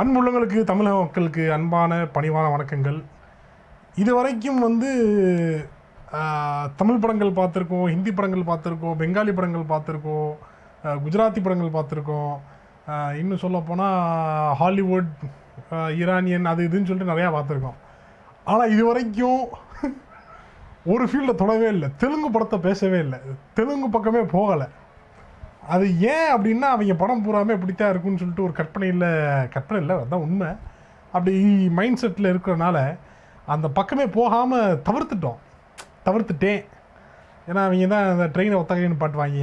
அன்புள்ளங்களுக்கு தமிழக மக்களுக்கு அன்பான பணிவான வணக்கங்கள். இது வரைக்கும் வந்து தமிழ் படங்கள் பார்த்துருக்கோம் ஹிந்தி படங்கள் பார்த்துருக்கோம் பெங்காலி படங்கள் பார்த்துருக்கோம் குஜராத்தி படங்கள் பார்த்துருக்கோம். இன்னும் சொல்லப்போனால் ஹாலிவுட் ஈரானியன் அது இதுன்னு சொல்லிட்டு நிறையா பார்த்துருக்கோம். ஆனால் இது வரைக்கும் ஒரு ஃபீல்டில் தொடவே இல்லை. தெலுங்கு படத்தை பேசவே இல்லை. தெலுங்கு பக்கமே போகலை. அது ஏன் அப்படின்னா அவங்க படம் பூராமே இப்படித்தான் இருக்குன்னு சொல்லிட்டு ஒரு கற்பனையில் கற்பனை இல்லை அதுதான் உண்மை. அப்படி மைண்ட் செட்டில் இருக்கிறனால அந்த பக்கமே போகாமல் தவிர்த்துட்டோம். தவிர்த்துட்டேன். ஏன்னா அவங்க தான் அந்த ட்ரெயினை ஒத்தகைன்னு பாட்டுவாங்க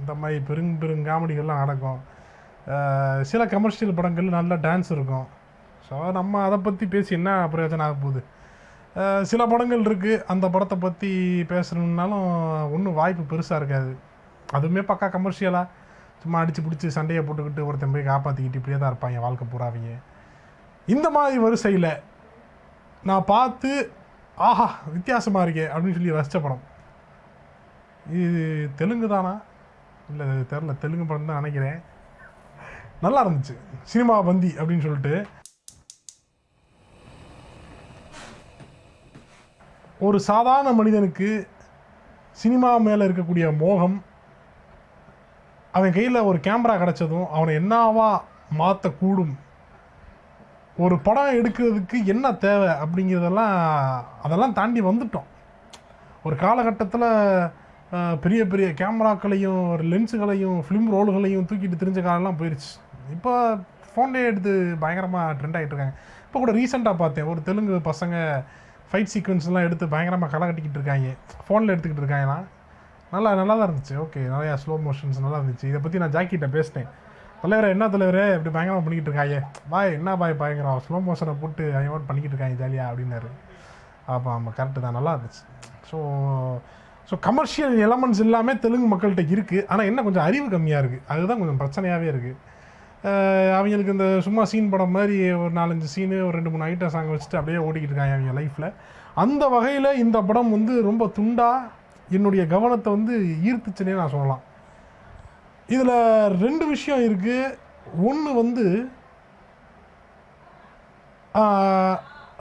இந்த மாதிரி பெருங் பெருங் காமெடிகள்லாம் நடக்கும். சில கமர்ஷியல் படங்கள் நல்லா டான்ஸ் இருக்கும். ஸோ நம்ம அதை பற்றி பேசி என்ன பிரயோஜனம் ஆக போகுது? சில படங்கள் இருக்குது அந்த படத்தை பற்றி பேசணுன்னாலும் ஒன்றும் வாய்ப்பு பெருசாக இருக்காது. அதுவுமே பக்கா கமர்ஷியலாக சும்மா அடித்து பிடிச்சி சண்டையை போட்டுக்கிட்டு ஒருத்தன் போய் காப்பாற்றிக்கிட்டு இப்படியே தான் இருப்பாங்க வாழ்க்கை பூராவிங்க இந்த மாதிரி வரிசையில் நான் பார்த்து ஆஹா வித்தியாசமாக இருக்கே அப்படின்னு சொல்லி ரசித்த படம். இது தெலுங்கு தானா? இல்லை தெரில தெலுங்கு படம் தான் நினைக்கிறேன். நல்லா இருந்துச்சு. சினிமா பந்தி அப்படின்னு சொல்லிட்டு. ஒரு சாதாரண மனிதனுக்கு சினிமா மேலே இருக்கக்கூடிய மோகம் அவன் கையில் ஒரு கேமரா கிடச்சதும் அவனை என்னவா மாற்றக்கூடும் ஒரு படம் எடுக்கிறதுக்கு என்ன தேவை அப்படிங்கிறதெல்லாம் அதெல்லாம் தாண்டி வந்துட்டோம். ஒரு காலகட்டத்தில் பெரிய பெரிய கேமராக்களையும் ஒரு லென்ஸுகளையும் ஃபிலிம் ரோல்களையும் தூக்கிட்டு தெரிஞ்ச காலம்லாம் போயிடுச்சு இப்போ ஃபோன்லேயே எடுத்து பயங்கரமாக ட்ரெண்ட் ஆகிட்டு இருக்காங்க. இப்போ கூட ரீசெண்டாக பார்த்தேன். ஒரு தெலுங்கு பசங்க ஃபைட் சீக்வன்ஸ்லாம் எடுத்து பயங்கரமாக களை கட்டிக்கிட்டு இருக்காங்க. ஃபோனில் எடுத்துக்கிட்டு இருக்காங்களாம். நல்லா நல்லா தான் இருந்துச்சு. ஓகே நிறையா ஸ்லோ மோஷன்ஸ் நல்லா இருந்துச்சு. இதை பற்றி நான் ஜாக்கிட்ட பேசினேன். தலைவரே என்ன தலைவரே? இப்படி பயங்கரமாக பண்ணிக்கிட்டு இருக்காங்க பாய் என்ன பாய் பயங்கரம்? ஸ்லோ மோஷனை போட்டு அவன் பண்ணிக்கிட்டு இருக்காங்க ஜாலியாக அப்படின்னாரு. ஆமாம் ஆமாம் கரெக்டு தான். நல்லா இருந்துச்சு. ஸோ ஸோ கமர்ஷியல் எலமெண்ட்ஸ் எல்லாமே தெலுங்கு மக்கள்கிட்ட இருக்குது ஆனால் என்ன கொஞ்சம் அறிவு கம்மியாக இருக்குது அதுதான் கொஞ்சம் பிரச்சனையாகவே இருக்குது அவங்களுக்கு இந்த சும்மா சீன் படம் மாதிரி ஒரு நாலஞ்சு சீனு ஒரு ரெண்டு மூணு ஐட்டம் சாங் வச்சுட்டு அப்படியே ஓடிக்கிட்டு இருக்காங்க அவங்க லைஃப்பில் அந்த வகையில் இந்த படம் வந்து ரொம்ப துண்டாக என்னுடைய கவனத்தை வந்து ஈர்த்துச்சுன்னே நான் சொல்லலாம். இதில் ரெண்டு விஷயம் இருக்குது ஒன்று வந்து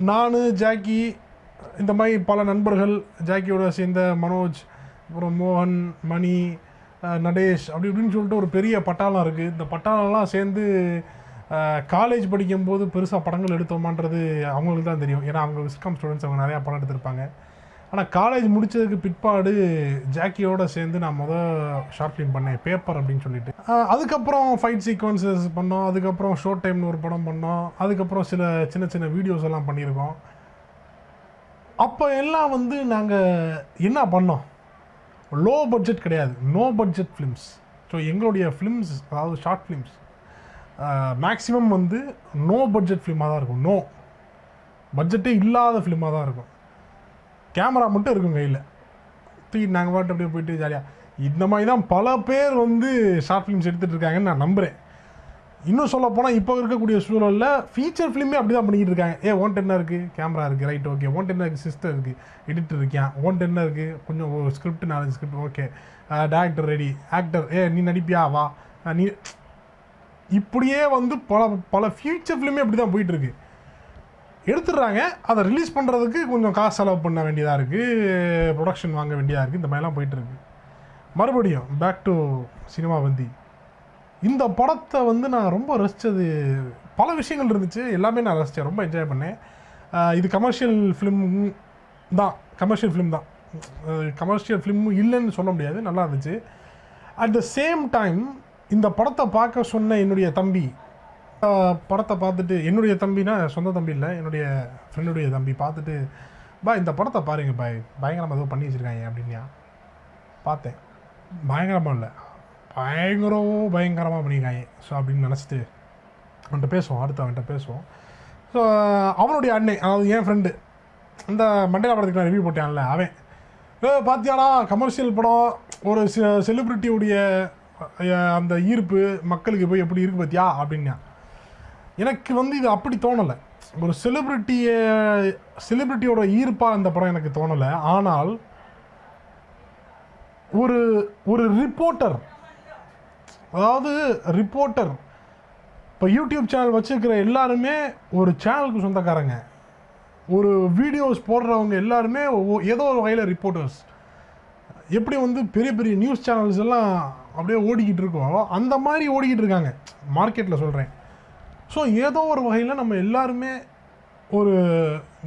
நான் ஜாக்கி இந்த மாதிரி பல நண்பர்கள் ஜாக்கியோட சேர்ந்த மனோஜ் அப்புறம் மோகன் மணி நடேஷ் அப்படி இப்படின்னு சொல்லிட்டு ஒரு பெரிய பட்டாளம் இருக்குது இந்த பட்டாளம்லாம் சேர்ந்து காலேஜ் படிக்கும்போது பெருசாக படங்கள் எடுத்தோமான்றது அவங்களுக்கு தான் தெரியும். ஏன்னா அவங்க விஸ்காம் ஸ்டூடெண்ட்ஸ் அவங்க நிறையா படம் எடுத்திருப்பாங்க. ஆனால் காலேஜ் முடித்ததுக்கு பிற்பாடு ஜாக்கியோட சேர்ந்து நான் மொதல் ஷார்ட் ஃபிலிம் பண்ணேன் பேப்பர் அப்படின்னு சொல்லிட்டு. அதுக்கப்புறம் ஃபைட் சீக்வன்சஸ் பண்ணோம் அதுக்கப்புறம் ஷோர்ட் டைம்னு ஒரு படம் பண்ணோம் அதுக்கப்புறம் சில சின்ன சின்ன வீடியோஸ் எல்லாம் பண்ணியிருக்கோம். அப்போ எல்லாம் வந்து நாங்கள் என்ன பண்ணோம்? லோ பட்ஜெட் கிடையாது நோ பட்ஜெட் ஃபிலிம்ஸ் ஸோ எங்களுடைய ஃபிலிம்ஸ் அதாவது ஷார்ட் ஃபிலிம்ஸ் மேக்ஸிமம் வந்து நோ பட்ஜெட் ஃபிலிமாக தான் இருக்கும் நோ பட்ஜெட்டே இல்லாத ஃபிலிமாக தான் இருக்கும். கேமரா மட்டும் இருக்கும் கையில். தூக்கி நாங்கள் பாட்டு அப்படியே போயிட்டு ஜாலியாக இந்த மாதிரி தான் பல பேர் வந்து ஷார்ட் ஃபிலிம்ஸ் எடுத்துகிட்டு இருக்காங்கன்னு நான் நம்புகிறேன் இன்னும் சொல்ல போனால் இப்போ இருக்கக்கூடிய சூழலில் ஃபீச்சர் ஃபிலிமே அப்படி தான் பண்ணிக்கிட்டு இருக்காங்க. ஏ ஓன்ட் என்ன இருக்குது கேமரா இருக்குது ரைட் ஓகே ஓன்ட் என்ன இருக்குது சிஸ்டர் இருக்குது எடிட்டர் இருக்கியா? ஓன்ட் என்ன இருக்குது கொஞ்சம் ஸ்கிரிப்ட் நாலு script okay director ready actor ஏ நீ நடிப்பியா? வா. நீ இப்படியே வந்து பல பல ஃபியூச்சர் ஃபிலிமே அப்படி தான் போயிட்டுருக்கு எடுத்துடுறாங்க. அதை ரிலீஸ் பண்ணுறதுக்கு கொஞ்சம் காசு செலவு பண்ண வேண்டியதாக இருக்குது ப்ரொடக்ஷன் வாங்க வேண்டியதாக இருக்குது இந்த மாதிரிலாம் போயிட்டுருக்கு மறுபடியும் பேக் டு சினிமா வந்தி இந்த படத்தை வந்து நான் ரொம்ப ரசித்தது பல விஷயங்கள் இருந்துச்சு. எல்லாமே நான் ரசித்தேன் ரொம்ப என்ஜாய் பண்ணேன். இது கமர்ஷியல் ஃபிலிம் தான். கமர்ஷியல் ஃபிலிம் தான். கமர்ஷியல் ஃபிலிம் இல்லைன்னு சொல்ல முடியாது. நல்லா இருந்துச்சு. அட் த சேம் டைம் இந்த படத்தை பார்க்க சொன்ன என்னுடைய தம்பி படத்தை பார்த்துட்டு என்னுடைய தம்பினா சொந்த தம்பி இல்லை என்னுடைய ஃப்ரெண்டுடைய தம்பி பார்த்துட்டு பா இந்த படத்தை பாருங்க பாய் பயங்கரமாக ஏதோ பண்ணி வச்சுருக்காங்க அப்படின்யா பார்த்தேன். பயங்கரமாக இல்லை. பயங்கரமோ பயங்கரமாக பண்ணியிருக்காங்க. ஸோ அப்படின்னு நினச்சிட்டு அவன்கிட்ட பேசுவோம் அடுத்து அவன்கிட்ட பேசுவோம். ஸோ அவனுடைய அண்ணன் அதாவது என் ஃப்ரெண்டு இந்த மண்டேலா படத்துக்கு நான் ரிவ்யூ போட்டேன்ல அவன் ஏ பாத்தியாடா கமர்ஷியல் படம் ஒரு செலிப்ரிட்டியுடைய அந்த ஈர்ப்பு மக்களுக்கு போய் எப்படி இருக்கு பார்த்தியா அப்படின்னா எனக்கு வந்து இது அப்படி தோணலை. ஒரு செலிப்ரிட்டியை செலிப்ரிட்டியோட ஈர்ப்பாக இந்த படம் எனக்கு தோணலை. ஆனால் ஒரு ஒரு ரிப்போர்ட்டர் அதாவது ரிப்போர்ட்டர் இப்போ யூடியூப் சேனல் வச்சுருக்கிற எல்லாருமே ஒரு சேனலுக்கு சொந்தக்காரங்க. ஒரு வீடியோஸ் போடுறவங்க எல்லாருமே ஏதோ ஒரு வகையில் ரிப்போர்ட்டர்ஸ் எப்படி வந்து பெரிய பெரிய நியூஸ் சேனல்ஸ் எல்லாம் அப்படியே ஓடிக்கிட்டு இருக்கோ அந்த மாதிரி ஓடிக்கிட்டு இருக்காங்க. மார்க்கெட்டில் சொல்கிறேன் ஸோ ஏதோ ஒரு வகையில் நம்ம எல்லாருமே ஒரு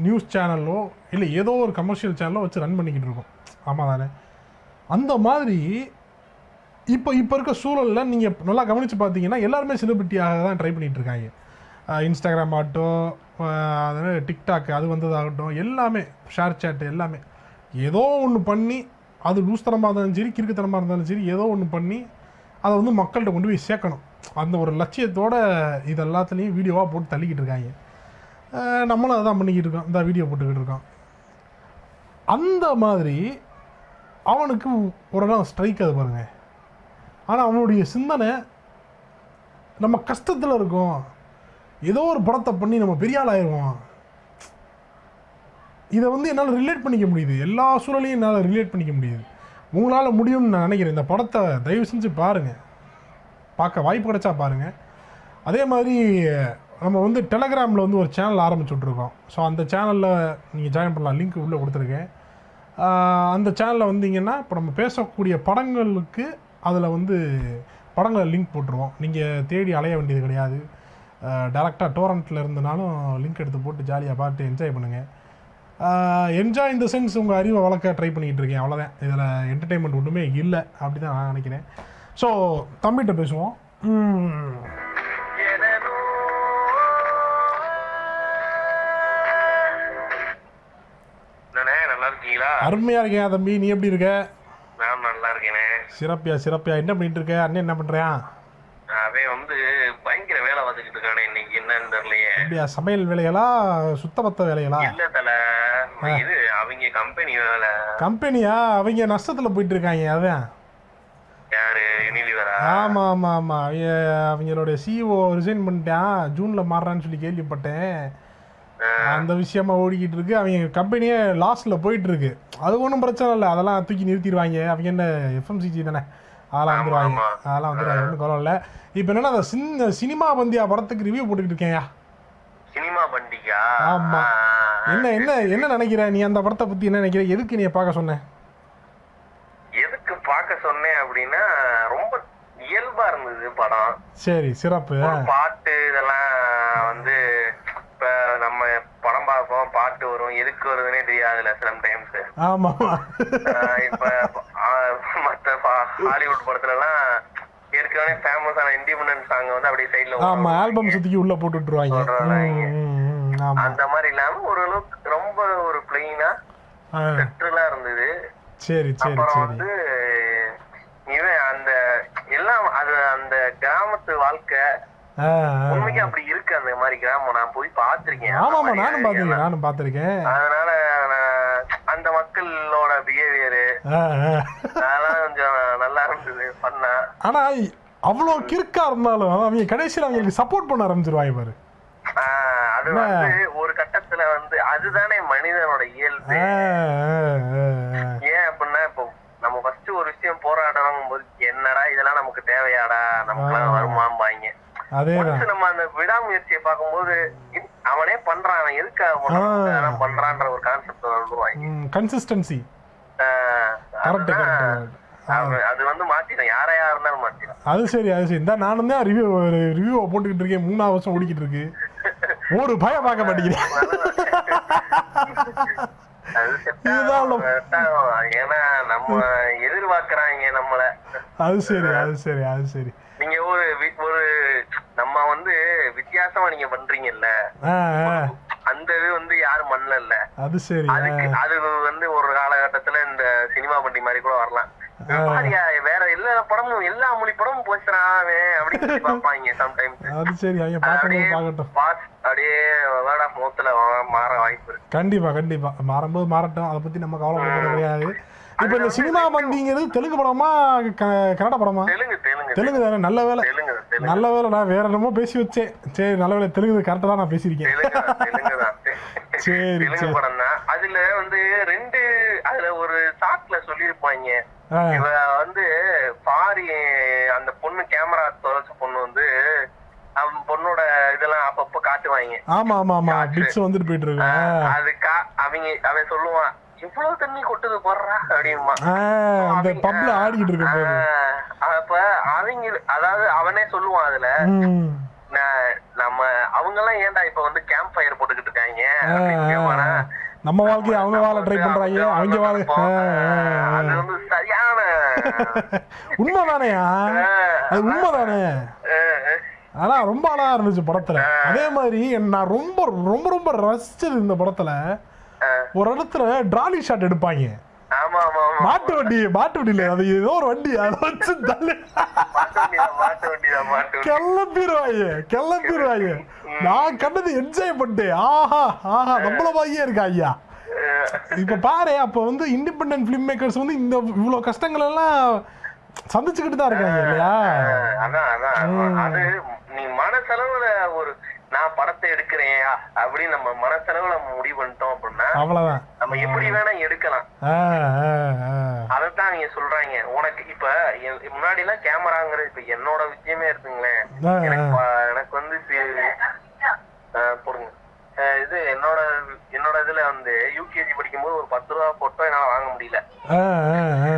நியூஸ் சேனலோ இல்லை ஏதோ ஒரு கமர்ஷியல் சேனலோ வச்சு ரன் பண்ணிக்கிட்டு இருக்கோம். ஆமாம் தானே? அந்த மாதிரி இப்போ இப்போ இருக்க சூழலில் நீங்கள் நல்லா கவனித்து பார்த்தீங்கன்னா எல்லாருமே செலிபிரிட்டியாக தான் ட்ரை பண்ணிகிட்டு இருக்காங்க. இன்ஸ்டாகிராம் ஆகட்டும் அஹ் டிக்டாக் அது வந்ததாகட்டும் எல்லாமே ஷேர் சேட் எல்லாமே. ஏதோ ஒன்று பண்ணி அது லூஸ்தனமாக இருந்தாலும் சரி கிறுக்குத்தனமாக இருந்தாலும் சரி ஏதோ ஒன்று பண்ணி அதை வந்து மக்கள்கிட்ட கொண்டு போய் சேர்க்கணும். அந்த ஒரு லட்சியத்தோட இது எல்லாத்துலேயும் வீடியோவாக போட்டு தள்ளிக்கிட்டு இருக்காங்க. நம்மளும் அதான் பண்ணிக்கிட்டு இருக்கோம். இந்த வீடியோ போட்டுக்கிட்டு இருக்கோம். அந்த மாதிரி அவனுக்கு ஒரு நாள் ஸ்ட்ரைக் அது பாருங்க. ஆனால் அவனுடைய சிந்தனை நம்ம கஷ்டத்தில் இருக்கோம். ஏதோ ஒரு படத்தை பண்ணி நம்ம பெரிய ஆள் ஆயிடுவோம் இதை வந்து என்னால் ரிலேட் பண்ணிக்க முடியுது. எல்லா சூழலையும் என்னால் ரிலேட் பண்ணிக்க முடியுது. உங்களால் முடியும்னு நான் நினைக்கிறேன். இந்த படத்தை தயவு செஞ்சு பாருங்கள் பார்க்க வாய்ப்பு கிடைச்சா பாருங்கள் அதே மாதிரி நம்ம வந்து டெலகிராமில் வந்து ஒரு சேனல் ஆரம்பிச்சு விட்ருக்கோம் ஸோ அந்த சேனலில் நீங்கள் ஜாயின் பண்ணலாம். லிங்க் உள்ளே கொடுத்துருக்கேன். அந்த சேனலில் வந்தீங்கன்னா இப்போ நம்ம பேசக்கூடிய படங்களுக்கு அதில் வந்து படங்களை லிங்க் போட்டுருவோம். நீங்கள் தேடி அலைய வேண்டியது கிடையாது. டேரெக்டாக டோரண்ட்டில் இருந்தனாலும் லிங்க் எடுத்து போட்டு ஜாலியாக பார்த்து என்ஜாய் பண்ணுங்கள் என்ஜாய் இந்த சென்ஸ் உங்கள் அறிவை வளர்க்க ட்ரை பண்ணிகிட்டு இருக்கேன். அவ்வளோதான் இதில் என்டர்டெயின்மெண்ட் ஒன்றுமே இல்லை. அப்படி தான் நான் நினைக்கிறேன். ஸோ தம்பிகிட்ட பேசுவோம். அருமையாக இருக்கேன் தம்பி. நீ எப்படி இருக்க? நான் நல்லா இருக்கேனே. சிறப்பியா சிறப்பியா என்ன பண்ணிட்டு இருக்க? அண்ணன் என்ன பண்ணுறியான் அவன் வந்து பயங்கர வேலை பார்த்துக்கிட்டு இருக்கானே இன்னைக்கு. என்னன்னு தெரியலையே. அப்படியா? சமையல் வேலைகளா சுத்தபத்த வேலைகளா இல்ல தல. இது அவங்க கம்பெனி வேலை. கம்பெனியா அவங்க நஷ்டத்தில் போயிட்டு இருக்காங்க அதான். ஆமாம் ஆமாம் ஆமாம் அவங்க அவங்களுடைய சிஇஓ ரிசைன் பண்ணிட்டான். ஜூனில் மாறுறான்னு சொல்லி கேள்விப்பட்டேன். அந்த விஷயமா ஓடிக்கிட்டு இருக்கு. அவங்க கம்பெனியே லாஸ்ட்டில் போயிட்டு இருக்கு. அது ஒன்றும் பிரச்சனை இல்லை. அதெல்லாம் தூக்கி நிறுத்திடுவாங்க. அவங்க என்ன எஃப்எம்சிஜி தானே? அதெல்லாம் வந்துடுவாங்க ஆமா. அதெல்லாம் வந்துடுவாங்க ஒன்றும் இல்லை. இப்போ என்னன்னா அந்த சின்ன சினிமா பந்தியா படத்துக்கு ரிவ்யூ போட்டுக்கிட்டு இருக்கேன்யா. சினிமா பண்டிகா ஆமா. என்ன என்ன என்ன நினைக்கிற? நீ அந்த படத்தை பற்றி என்ன நினைக்கிற? எதுக்கு நீ பார்க்க சொன்ன? எதுக்கு பார்க்க சொன்னேன் அப்படின்னா ரொம்ப இயல்பா இருந்தது படம். சரி சிறப்பு. பாட்டு இதெல்லாம் வந்து இப்ப நம்ம படம் பார்ப்போம் பாட்டு வரும் எதுக்கு வருதுன்னே தெரியாதுல்ல சில டைம்ஸ் ஆஹ் இப்ப மத்த பா- ஹாலிவுட் படத்துல எல்லாம் ஏற்கனவே ஃபேமஸான இண்டிபெண்டன்ட் சாங் வந்து அப்படியே சைடுல ஆமாம் ஆல்பம் சுற்றிக்கு உள்ளே போட்டு விட்டுருவாங்க அந்த மாதிரி இல்லாம ஓரளவுக்கு ரொம்ப ஒரு பிளெயினா செட்டிலா இருந்தது. சரி சரி சரி. வந்து இவன் அந்த எல்லாம் அது அந்த கிராமத்து வாழ்க்கை. உண்மைக்கு அப்படி இருக்கு அந்த மாதிரி கிராமம். நான் போய் ஆமாம்மா மாதிரி நானும் எல்லாம். நானும் பார்த்துருக்கேன். அதனால அந்த மக்களோட பிஹேவியரு அதெல்லாம் கொஞ்சம் நல்லா இருந்தது பண்ணா ஆனால் அவ்வளோ கிறுக்கா இருந்தாலும் அவங்க கடைசியில் அவங்களுக்கு சப்போர்ட் பண்ண ஆரம்பிச்சிருவாங்க பாரு. அது வந்து ஒரு கட்டத்துல வந்து அதுதானே மனிதனோட இயல்பு. ஏன் அப்படின்னா இப்போ நம்ம ஃபர்ஸ்ட் ஒரு விஷயம் போராடணும் போது என்னடா இதெல்லாம் நமக்கு தேவையாடா? நமக்கு ஒன்ஸ் நம்ம அந்த விடாமுயற்சியை பார்க்கும்போது அவனே பண்றான் அவன். அவன் பண்றான்ற ஒரு கான்செப்ட் வந்துருவாங்க கன்சிஸ்டன்சி அது வந்து மாத்திடும் யாரா யாரா இருந்தாலும் மாத்திடும் அது சரி அது சரி. இந்த நானும் தான் ரிவ்யூ ரிவ்யூவை போட்டுக்கிட்டு இருக்கேன். மூணாவது வருஷம் ஓடிக்கிட்டு இருக்கு. ஒரு பயம் பார்க்க மாட்டேங்கிறேன். ஏன்னா நம்ம எதிர்பார்க்கறாங்க நம்மள. அது சரி அது சரி அது சரி. நீங்க ஒரு ஒரு நம்ம வந்து வித்தியாசமா நீங்க பண்றீங்கல்ல? அந்த இது வந்து யாரும் பண்ணல அது சரி. அதுக்கு அது வந்து ஒரு காலகட்டத்துல இந்த சினிமா பண்டி மாதிரி கூட வரலாம். வேற எல்லா படமும் எல்லா மொழி படமும் போச்சுறான் அவன் அப்படின்னு சொல்லி பார்ப்பாங்க சம்டைம்ஸ் அது சரி அவங்க பாஸ் அப்படியே மாற வாய்ப்பு இருக்கு. கண்டிப்பா கண்டிப்பா. மாறும்போது மாறட்டும். அதை பத்தி நம்ம கவலைப்பட கிடையாது. இப்போ இந்த சினிமா மந்திங்கிறது தெலுங்கு படமா கன்னட படமா? தெலுங்கு தானே நல்ல வேலை. நல்ல வேலை நான் வேற என்னமோ பேசி வச்சேன். சரி நல்ல வேலை தெலுங்கு கரெக்டாக தான் நான் பேசியிருக்கேன். சரி. படம் தான். அதுல வந்து ரெண்டு அதுல ஒரு சாட்ல சொல்லியிருப்பாங்க. இவ வந்து பாரி அந்த பொண்ணு கேமரா தொலைச்ச பொண்ணு வந்து அவன் பொண்ணோட மாட்டுவாங்க ஆமா ஆமா ஆமா. பிட்ஸ் வந்துட்டு போயிட்டு இருக்கு. அது அவங்க அவன் சொல்லுவான் இவ்வளவு தண்ணி கொட்டுது போடுறா அப்படிமா அந்த பப்ல ஆடிக்கிட்டு இருக்க அப்ப அவங்க அதாவது அவனே சொல்லுவான் அதுல நம்ம அவங்க எல்லாம் ஏன்டா இப்ப வந்து கேம்ப் ஃபயர் போட்டுக்கிட்டு இருக்காங்க? நம்ம வாழ்க்கையை அவங்க வாழ ட்ரை பண்றாங்க. அவங்க வாழ அது வந்து சரியான. உண்மைதானேயா அது உண்மைதானே? ஆனா ரொம்ப அழகா இருந்துச்சு படத்துல. அதே மாதிரி நான் ரொம்ப ரொம்ப ரொம்ப ரசிச்சது இந்த படத்துல. ஒரு இடத்துல டிராலி ஷாட் எடுப்பாங்க. மாட்டு வண்டி மாட்டு வண்டி இல்ல அது ஏதோ ஒரு வண்டி அதை வச்சு தள்ளி. கிளம்பிடுவாங்க கிளம்பிடுவாங்க நான் கண்டது என்ஜாய் பண்ணிட்டேன். ஆஹா ஆஹா நம்மள மாதிரியே இருக்கா ஐயா? இப்ப பாரு அப்ப வந்து இண்டிபெண்டன்ட் ஃபிலிம் மேக்கர்ஸ் வந்து இந்த இவ்வளவு கஷ்டங்கள் எல்லாம் சந்திச்சுக்கிட்டு தான் இருக்காங்க இல்லையா? அதான் அதான். அது நீ மனசளவுல ஒரு நான் படத்தை எடுக்கிறேன் அப்படின்னு நம்ம மனசளவுல முடிவு பண்ணிட்டோம் அப்படின்னா அவ்வளவுதான். நம்ம எப்படி வேணா எடுக்கலாம். அதைத்தான் நீங்க சொல்றாங்க. உனக்கு இப்ப முன்னாடி எல்லாம் கேமராங்கிறது இப்ப என்னோட விஷயமே இருக்குங்களேன் எனக்கு எனக்கு வந்து ஆ, இது என்னோட என்னோட இதுல வந்து யூகேஜி படிக்கும்போது ஒரு பத்து ரூபா போட்டோ என்னால வாங்க முடியல.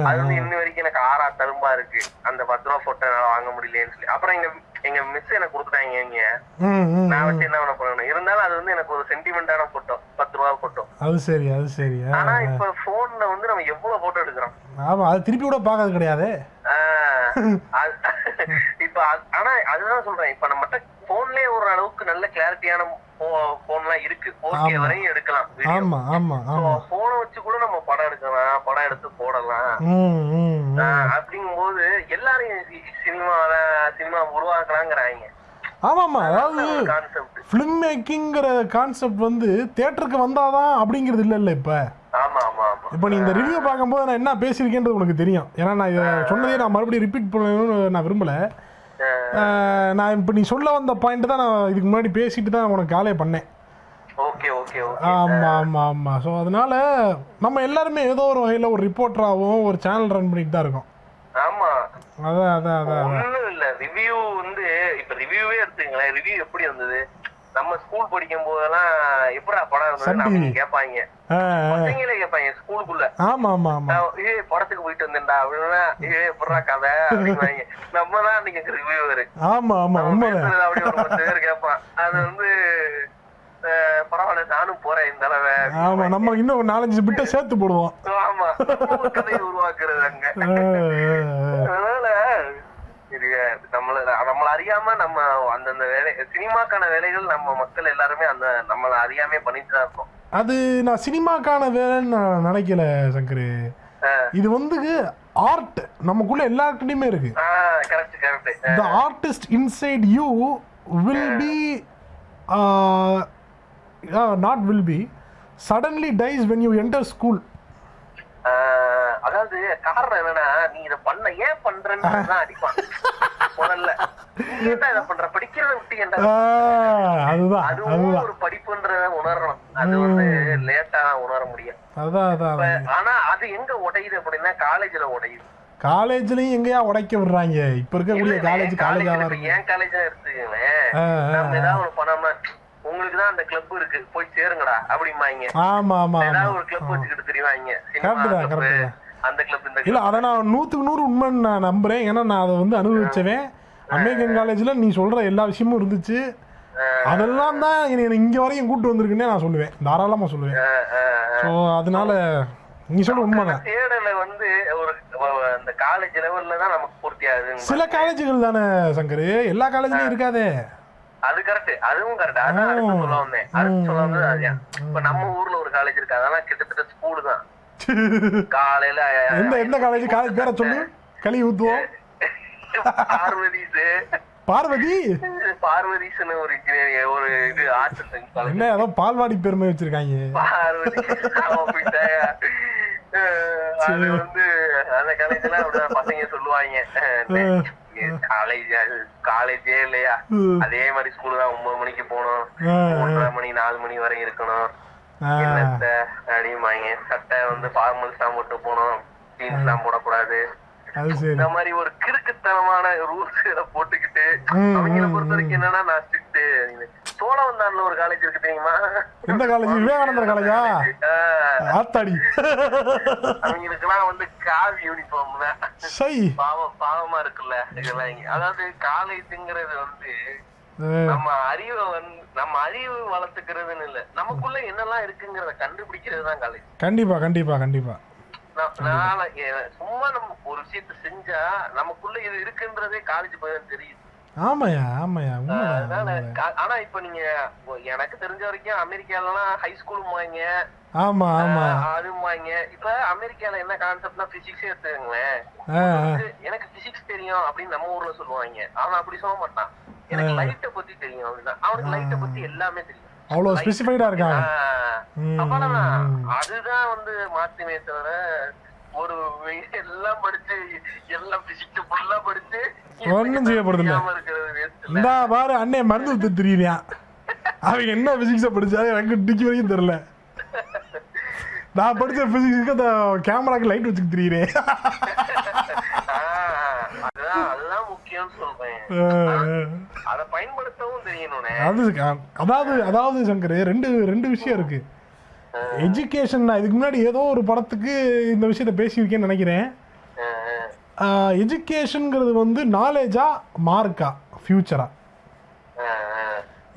அது வந்து இன்ன வரைக்கும் எனக்கு ஆறா தரும்பா இருக்கு. அந்த பத்து ரூபா போட்டோ என்னால வாங்க முடியலன்னு சொல்லி. அப்புறம் எங்க எங்க மிஸ் எனக்கு கொடுத்துட்டாங்க இங்க. நான் வச்சு என்ன பண்ண போறேன் இருந்தாலும் அது வந்து எனக்கு ஒரு சென்டிமெண்டான போட்டோ பத்து ரூபா போட்டோ அது சரி அது சரி. ஆனா இப்ப போன்ல வந்து நம்ம எவ்வளவு போட்டோ எடுக்கிறோம்? ஆமா அது திருப்பி கூட பார்க்கறது கிடையாது. இப்ப ஆனா அதுதான் சொல்றேன். இப்ப நம்மகிட்ட போன்லயே ஒரு அளவுக்கு நல்ல கிளாரிட்டியான போன்லாம் இருக்கு. ஓகே. வரையும் எடுக்கலாம். ஆமா ஆமா ஆமா. போனை வச்சு கூட நம்ம படம் எடுக்கலாம். படம் எடுத்து போடலாம். அப்படிங்கும்போது எல்லாரும் சினிமால சினிமா உருவாக்கலாங்கிறாங்க. ஆமாமா அதாவது கான்செப்ட் ஃபிலிம் மேக்கிங்கிற கான்செப்ட் வந்து தேட்டருக்கு வந்தாதான் அப்படிங்கிறது இல்லை இல்லை இப்போ இப்போ நீ இந்த ரிவ்யூ பார்க்கும்போது நான் என்ன பேசியிருக்கேன்றது உனக்கு தெரியும். ஏன்னா நான் இதை சொன்னதே நான் மறுபடியும் ரிப்பீட் பண்ணணும்னு நான் விரும்பலை. நான் இப்போ நீ சொல்ல வந்த பாயிண்ட் தான் நான் இதுக்கு முன்னாடி பேசிட்டு தான் உனக்கு காலே பண்ணேன். ஓகே ஓகே ஆமாம் ஆமாம் ஆமாம் ஸோ அதனால நம்ம எல்லாருமே ஏதோ ஒரு வகையில் ஒரு ரிப்போர்ட்டராகவும் ஒரு சேனல் ரன் பண்ணிட்டு தான் இருக்கோம். ஆமா. அதான் அதான் அதான். ஒண்ணும் இல்ல. ரிவ்யூ வந்து இப்ப ரிவ்யூவே எடுத்துங்களேன் ரிவ்யூ எப்படி வந்தது நம்ம ஸ்கூல் படிக்கும் போதெல்லாம் எப்படா படம் இருந்தது. கேட்பாங்க. பசங்களே கேட்பாங்க ஸ்கூலுக்குள்ள ஆமாம் ஆமாம் நான், ஏய் படத்துக்கு போயிட்டு வந்தேன்டா அப்படின்னா ஏ எப்படா கதை அப்படின்வாங்க நம்ம தான் அன்னைக்கு ரிவ்யூவர் உண்மைதான். பேசுறது அப்படியே ஒரு பத்து பேர் கேட்பான். அது வந்து பரவாயில்ல நானும் போறேன் இந்த தடவை ஆமா நம்ம இன்னும் ஒரு நாலஞ்சு பிட்டை சேர்த்து போடுவோம். ஆமா கதையை உருவாக்குறது அங்க. இது நம்மள நம்மள அறியாம நம்ம அந்தந்த வேலை சினிமாக்கான வேலைகள் நம்ம மக்கள் எல்லாருமே அந்த நம்மள அறியாமே பண்ணிட்டு தான் இருக்கோம். அது நான் சினிமாக்கான வேலைன்னு நான் நினைக்கல சங்கரு. இது வந்து ஆர்ட் நமக்குள்ள எல்லாருக்கிட்டையுமே இருக்கு. Correct correct the artist inside you will be not will be suddenly dies when you enter school அதாவது காரணம் என்னன்னா நீ இத பண்ண ஏன் பண்றன்னு தான் அடிப்பான். முதல்ல. பண்ற? படிக்கிறத விட்டு அதுதான் அதுவும் ஒரு படிப்புன்றத உணரணும். அது வந்து லேட்டா உணர முடியும் ஆனா அது எங்க உடையுது அப்படின்னா காலேஜ்ல உடையுது. காலேஜ்லயும் எங்கேயா உடைக்க விடுறாங்க. இப்ப இருக்கக்கூடிய காலேஜ் காலேஜாவா இப்ப இருக்கு. என் காலேஜ் ஆ, நம்ம ஏதாவது பண்ணோம்னா உங்களுக்கு தான் அந்த கிளப் இருக்கு. போய் சேருங்கடா அப்படிம்பாங்க. ஆமா ஆமா ஆமா. ஏதாவது ஒரு கிளப் வச்சுக்கிட்டு தெரியுவாங்க சினிமா அந்த கிளப் இந்த இல்ல. அதை நான் நூத்துக்கு நூறு உண்மைன்னு நான் நம்புறேன். ஏன்னா நான் அதை வந்து அனுபவிச்சவன். அமெரிக்கன் காலேஜ்ல நீ சொல்ற எல்லா விஷயமும் இருந்துச்சு. அதெல்லாம் தான் என்னை இங்க வரையும் கூட்டு வந்திருக்குன்னே நான் சொல்லுவேன். தாராளமா சொல்லுவேன். ஸோ அதனால நீ சொல்ற உண்மைதான். தேடல வந்து ஒரு அந்த காலேஜ் லெவல்ல தான் நமக்கு பூர்த்தி ஆகுது சில காலேஜுகள் தானே சங்கர். எல்லா காலேஜ்லயும் இருக்காதே. அது கரெக்ட் அதுவும் கரெக்ட் அதான் சொல்ல வந்தேன். அடுத்து சொல்ல வந்தது இப்ப நம்ம ஊர்ல ஒரு காலேஜ் இருக்கு. அதெல்லாம் கிட்டத்தட்ட ஸ்கூல் தான். காலையில எந்த எந்த காலேஜ்? காலேஜ் பேரை சொல்லு. களி ஊத்துவோம். பார்வதிஸ். பார்வதி? பார்வதிஸ்னு ஒரு ஒரு இது ஆர்ட்ஸ் என்ன ஏதோ பால்வாடி பெருமை வச்சிருக்காங்க. பார்வதி. அது வந்து அந்த காலேஜ்ல பசங்க சொல்லுவாங்க. காலேஜ் காலேஜே இல்லையா. அதே மாதிரி ஸ்கூல் தான் ஒன்பது மணிக்கு போகணும். ஒன்றரை மணி நாலு மணி வரை இருக்கணும். அப்படிம்பாங்க சட்டை வந்து ஃபார்மல்ஸ் தான் போட்டு ஜீன்ஸ் எல்லாம் போடக்கூடாது. இந்த மாதிரி ஒரு கிறுக்குத்தனமான ரூல்ஸ் போட்டுக்கிட்டு அவங்கள பொறுத்த வரைக்கும் என்னன்னா நான் ஸ்ட்ரிக்ட் சோழவந்தான்ல ஒரு காலேஜ் இருக்கு தெரியுமா? எந்த காலேஜ் விவேகானந்தர் காலேஜா வந்து காவி யூனிஃபார்ம் தான். பாவம் பாவமா இருக்குல்ல இதெல்லாம். அதாவது காலேஜுங்கிறது வந்து நம்ம அறிவை வந்து நம்ம அறிவு வளர்த்துக்கிறதுன்னு இல்ல. நமக்குள்ள என்னெல்லாம் இருக்குங்கிறத கண்டுபிடிக்கிறது தான் காலேஜ் கண்டிப்பா கண்டிப்பா கண்டிப்பா. சும்மா நம்ம ஒரு விஷயத்த செஞ்சா நமக்குள்ள இது இருக்குன்றதே காலேஜ் போய் தான் தெரியுது ஆமாயா ஆமாயா ஆனா இப்ப நீங்க எனக்கு தெரிஞ்ச வரைக்கும் அமெரிக்காலலாம் ஹை ஸ்கூலுமாங்க ஆமா ஆமா. அதுமாங்க இப்ப அமெரிக்கால என்ன கான்செப்ட்னா பிசிக்ஸே ஆ. எனக்கு- பிசிக்ஸ் தெரியும் அப்படின்னு நம்ம ஊர்ல சொல்லுவாங்க அவன் அப்படி சொல்ல மாட்டான். எனக்கு லைட்டை பத்தி தெரியும் அவனுக்கு லைட்டை பத்தி எல்லாமே தெரியும். அவ்வளோ ஸ்பெசிஃபைடா இருக்காங்க. அதுதான் வந்து மாத்துமே தவிர ஒரு எல்லாம் படிச்சு எல்லாம் பிசிக்ஸ் ஃபுல்லா படிச்சு waste இல்ல. இந்த பாரு அண்ணே மருந்து வித்து தெரியுறியான் அவங்க என்ன பிசிக்ஸை படிச்சாலும் எனக்கு டிக்கி வரைக்கும் தெரியல. நான் படிச்ச பிசிக்ஸுக்கு அந்த கேமராக்கு லைட் வச்சுக்க தெரியுறேன். அதாவது அதாவது சங்கர் ரெண்டு ரெண்டு விஷயம் இருக்கு. எஜுகேஷன் நான் இதுக்கு முன்னாடி ஏதோ ஒரு படத்துக்கு இந்த விஷயத்த பேசியிருக்கேன்னு நினைக்கிறேன். எஜுகேஷனுங்கிறது வந்து நாலேஜா மார்க்கா ஃபியூச்சரா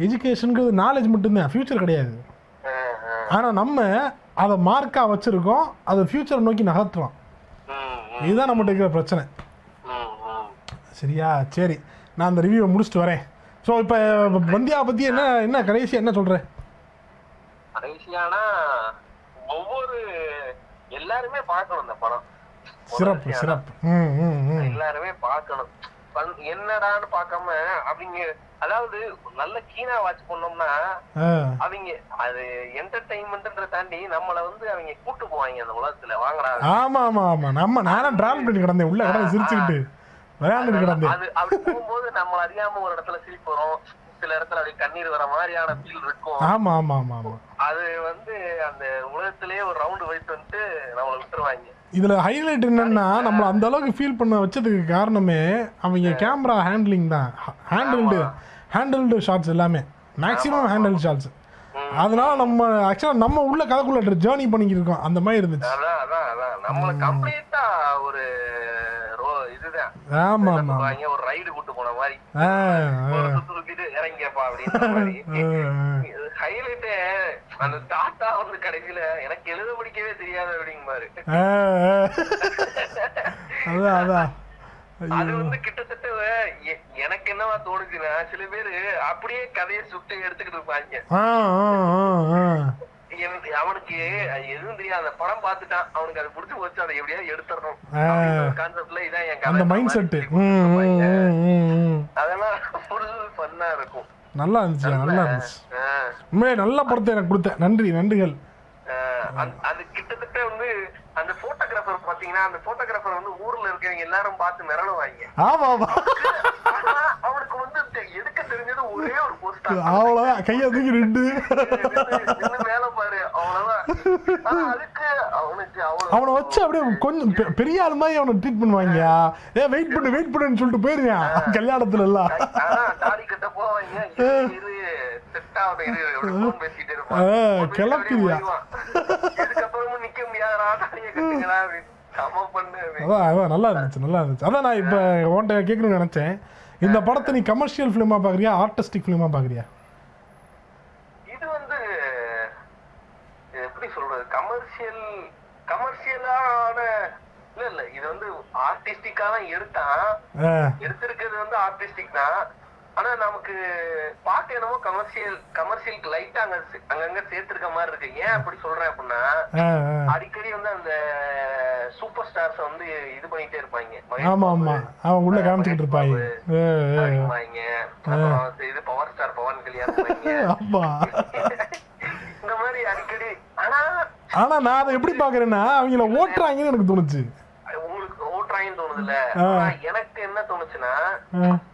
எஜுகேஷனுங்கிறது நாலேஜ் மட்டும்தான் ஃபியூச்சர் கிடையாது. ஆனால் நம்ம அதை மார்க்காக வச்சுருக்கோம் அதை ஃபியூச்சரை நோக்கி நகர்த்துறோம். இதுதான் நம்மகிட்ட இருக்கிற பிரச்சனை. சரியா? சரி. நான் அந்த ரிவ்யூவை முடிச்சுட்டு வரேன். ஸோ இப்போ வந்தியா பற்றி என்ன என்ன கடைசியாக என்ன சொல்கிறேன் கடைசியானா ஒவ்வொரு எல்லாருமே பார்க்கணும் இந்த படம். சிறப்பு சிறப்பு. எல்லாருமே பார்க்கணும். என்னடான்னு பார்க்காம அவங்க அதாவது நல்ல கீனா வாட்ச் பண்ணோம்னா அவங்க அது என்டர்டைன்மெண்ட்ன்ற தாண்டி நம்மள வந்து அவங்க கூட்டு போவாங்க அந்த உலகத்துல. வாங்கடா. ஆமாம் ஆமாம் ஆமாம் நம்ம நானும் ட்ராவல் பண்ணி கிடந்தேன். உள்ளே கிடந்து சிரிச்சுக்கிட்டு விளையாண்டுட்டு கிடந்தேன். அது அப்படி போகும்போது நம்மள அறியாம ஒரு இடத்துல சிரிப்பு வரும் சில இடத்துல அப்படியே கண்ணீர் வர மாதிரியான ஃபீல் இருக்கும். ஆமாம் ஆமாம் ஆமாம் ஆமாம் அது வந்து அந்த உலகத்திலேயே ஒரு ரவுண்ட் போயிட்டு வந்துட்டு நம்மள விட்டுருவாங்க. இதில் ஹைலைட் என்னன்னா நம்மளை அந்த அளவுக்கு ஃபீல் பண்ண வச்சதுக்கு காரணமே அவங்க கேமரா ஹேண்ட்லிங் தான். ஹேண்டில்டு ஹேண்டில்டு ஷாட்ஸ் எல்லாமே. மேக்ஸிமம் ஹேண்டில் ஷாட்ஸ் அதனால நம்ம ஆக்சுவலாக நம்ம உள்ள கதைக்குள்ள ஜேர்னி பண்ணிக்கிட்டு இருக்கோம். அந்த மாதிரி இருந்துச்சு. அதான் அதான் அதான். நம்மள கம்ப்ளீட்டா ஒரு சொல்றாங்க? ஒரு ரைடு கூட்டு போன மாதிரி. சுத்திட்டு இறங்கியப்பா அப்படின்ற மாதிரி. ஹைலைட்டே அந்த டாட்டா வந்து கடைசியில எனக்கு எழுத படிக்கவே தெரியாது. அதான் அதான். அது வந்து கிட்டத்தட்ட எனக்கு என்னவா தோணுச்சுன்னா சில பேரு அப்படியே கதையை சுட்டு எடுத்துக்கிட்டு இருப்பாங்க. அவனுக்கு எதுவும் தெரியாது அந்த படம் பார்த்துட்டான். அவனுக்கு அது பிடிச்சு போச்சு அதை எப்படியாவது எடுத்துடணும். கான்செப்ட்ல இதான் என் அந்த மைண்ட் ம். அதெல்லாம் ஃபுல் ஃபன்னா இருக்கும். நல்லா இருந்துச்சு நல்லா இருந்துச்சு. உண்மையே நல்ல படத்தை எனக்கு கொடுத்த நன்றி நன்றிகள். அது கிட்டத்தட்ட வந்து அந்த போட்டோகிராஃபர் பாத்தீங்கன்னா அந்த போட்டோகிராஃபர் வந்து ஊர்ல இருக்கவங்க எல்லாரும் பார்த்து மிரளுவாங்க. ஆமா ஆமா. அவ்வளோதான் கையை தூக்கி நின்று மேல பாரு. அவ்வளவுதான். ஆனா அதுக்கு அவனுக்கு அவ்வளவு அவனை வச்சு அப்படியே கொஞ்சம் பெரிய ஆள் மாதிரி அவனை ட்ரீட் பண்ணுவாங்க ஏ வெயிட் பண்ணு வெயிட் பண்ணுன்னு சொல்லிட்டு போயிருவான் கல்யாணத்துல எல்லாம். தாடி கட்ட போவாங்க. இதுக்கப்புறமும் நிக்க தாடியை அப்படின்னு. அப்படின்னு. அதான் அதான் நல்லா இருந்துச்சு நல்லா இருந்துச்சு. அதான் நான் இப்போ உன்ட்ட கேட்கணும்னு நினச்சேன். இந்த படத்தை நீ கமர்ஷியல் ஃபிலிமா பார்க்குறியா ஆர்டிஸ்டிக் ஃபிலிமா பார்க்குறியா இது வந்து எப்படி சொல்றது கமர்ஷியல் கமர்ஷியலான இல்ல இல்ல இது வந்து ஆர்டிஸ்டிக்கா தான் எடுத்தான். எடுத்திருக்கிறது வந்து ஆர்டிஸ்டிக் தான். ஆனா நமக்கு பார்க்க என்னமோ கமர்ஷியல் கமர்ஷியலுக்கு லைட்டா அங்க அங்கங்க சேர்த்திருக்க மாதிரி இருக்கு. ஏன் அப்படி சொல்றேன் அப்படின்னா. அடிக்கடி வந்து அந்த சூப்பர் ஸ்டார்ஸ் வந்து இது பண்ணிட்டே இருப்பாங்க. ஆமா ஆமா. அவன் உள்ள காமிச்சுக்கிட்டு இருப்பாங்க. இது பவர் ஸ்டார் பவன் கல்யாணம் ஆமா. இந்த மாதிரி அடிக்கடி ஆனா ஆனா நான் அதை எப்படி பார்க்கறேன்னா அவங்கள ஓட்டுறாங்கன்னு எனக்கு தோணுச்சு. உங்களுக்கு ஓட்டுறாங்கன்னு. ஆனா எனக்கு என்ன தோணுச்சுன்னா.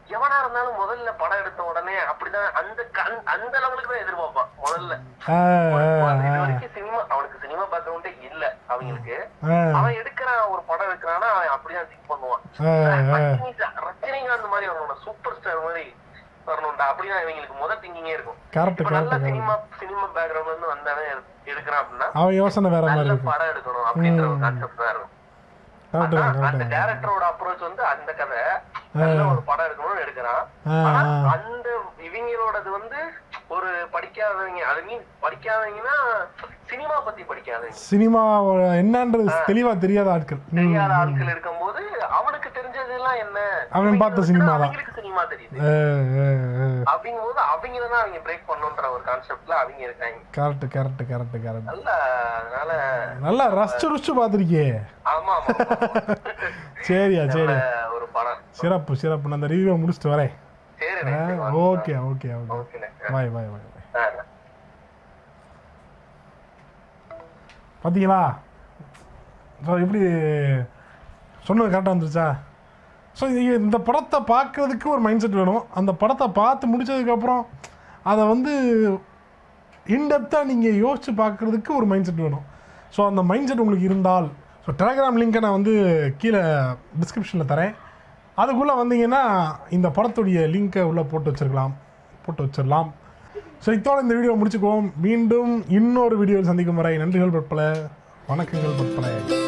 எவனா இருந்தாலும் முதல்ல படம் எடுத்த உடனே அப்படிதான் அந்த அந்த லெவலுக்கு தான் எதிர்பார்ப்பான் முதல்ல. வரைக்கும் சினிமா அவனுக்கு சினிமா பேக்ரவுண்டே இல்ல அவங்களுக்கு. அவன் எடுக்கிறான் ஒரு படம் எடுக்கிறான்னா அவன் அப்படிதான் திங்க் பண்ணுவான். ரஜினிகாந்த் மாதிரி வரணும் சூப்பர் ஸ்டார் மாதிரி வரணும்டா அப்படிதான் இவங்களுக்கு முதல் திங்கிங்கே இருக்கும். கரெக்ட் நல்ல சினிமா சினிமா பேக்ரவுண்ட்ல இருந்து வந்தவன் எடு- எடுக்கிறான் அப்படின்னா அவன் யோசனை வேற மாதிரி படம் எடுக்கணும் அப்படின்ற ஒரு கான்செப்ட் தான் இருக்கும். அந்த டேரக்டரோட அப்ரோச் வந்து அந்த கதை நல்ல ஒரு படம் எடுக்கணும்னு எடுக்கிறான். அந்த இவங்களோடது வந்து ஒரு படிக்காதவங்க அது மீன் படிக்காதவங்கன்னா சினிமா பத்தி படிக்காதவங்க. சினிமா என்னன்றது தெளிவா தெரியாத ஆட்கள். தெரியாத ஆட்கள் இருக்கும்போது அவனுக்கு தெரிஞ்சது எல்லாம் என்ன? அவன் பார்த்த சினிமா தான். ஆ. அப்படிங்கும்போது அவங்கள தான் அவங்க பிரேக் பண்ணுன்ற ஒரு கான்செப்ட்ல அவங்க இருக்காங்க. கரெக்ட் கரெக்ட் கரெக்ட் கரெக்ட் நல்ல அதனால நல்லா ரசிச்சு ருசிச்சு பார்த்துருக்கியே. ஆமா. சரியா சரி ஒரு படம். சிறப்பு சிறப்பு. நான் அந்த ரிவ்யூவை முடிச்சுட்டு வரேன். சரி okay okay okay. Okay bye bye bye பார்த்தீங்களா எப்படி சொன்னது கரெக்டாக வந்துருச்சா? ஸோ இந்த படத்தை பார்க்கறதுக்கு ஒரு மைண்ட் செட் வேணும். அந்த படத்தை பார்த்து முடிச்சதுக்கப்புறம் அதை வந்து இன்டெப்த்தாக நீங்கள் யோசித்து பார்க்குறதுக்கு ஒரு மைண்ட் செட் வேணும். ஸோ அந்த மைண்ட் செட் உங்களுக்கு இருந்தால் ஸோ டெலகிராம் லிங்க்கை நான் வந்து கீழே டிஸ்கிரிப்ஷனில் தரேன். அதுக்குள்ளே வந்தீங்கன்னா இந்த படத்துடைய லிங்க்கை உள்ளே போட்டு வச்சிருக்கலாம். போட்டு வச்சிடலாம் ஸோ இத்தோட இந்த வீடியோ முடிச்சுக்குவோம். மீண்டும் இன்னொரு வீடியோவில் சந்திக்கும் வரை நன்றிகள் பற்பல. வணக்கங்கள் பற்பல.